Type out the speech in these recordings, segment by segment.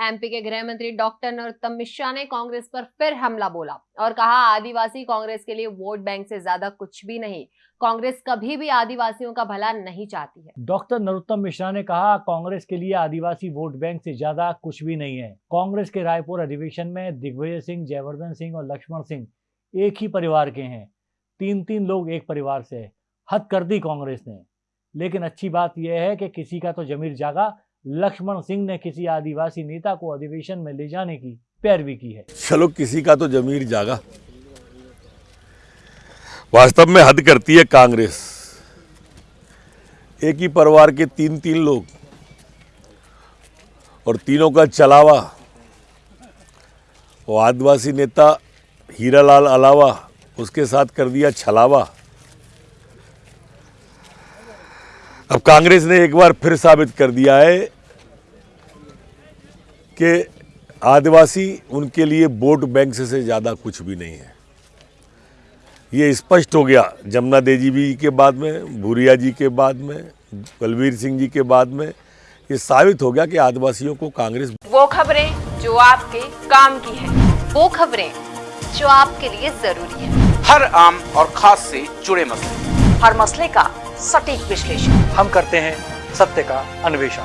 MP के गृह मंत्री डॉक्टर नरोत्तम मिश्रा ने कांग्रेस पर फिर हमला बोला और कहा, आदिवासी कांग्रेस के लिए वोट बैंक से ज़्यादा कुछ भी नहीं। कांग्रेस कभी भी आदिवासियों का भला नहीं चाहती है। डॉक्टर नरोत्तम मिश्रा ने कहा, कांग्रेस के लिए आदिवासी वोट बैंक से ज़्यादा कुछ भी नहीं है। कांग्रेस के रायपुर अधिवेशन में दिग्विजय सिंह, जयवर्धन सिंह और लक्ष्मण सिंह एक ही परिवार के हैं। तीन तीन लोग एक परिवार से हद कर दी कांग्रेस ने। लेकिन अच्छी बात यह है कि किसी का तो जमीर जागा लक्ष्मण सिंह ने किसी आदिवासी नेता को अधिवेशन में ले जाने की पैरवी की है। चलो, किसी का तो जमीर जागा। वास्तव में हद करती है कांग्रेस। एक ही परिवार के तीन तीन लोग और तीनों का चलावा, वो आदिवासी नेता हीरालाल अलावा, उसके साथ कर दिया छलावा। अब कांग्रेस ने एक बार फिर साबित कर दिया है कि आदिवासी उनके लिए वोट बैंक से, से ज़्यादा कुछ भी नहीं है। ये स्पष्ट हो गया जमुना देजी जी के बाद में भूरिया जी के बाद में बलवीर सिंह जी के बाद में। ये साबित हो गया कि आदिवासियों को कांग्रेस वो खबरें जो आपके काम की है। वो खबरें जो आपके लिए ज़रूरी है। हर आम और खास से जुड़े मसले। हर मसले का सटीक विश्लेषण। हम करते हैं सत्य का अन्वेषण।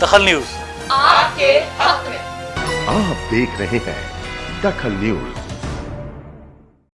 दखल न्यूज़। आपके हक में। आप देख रहे हैं दखल न्यूज़।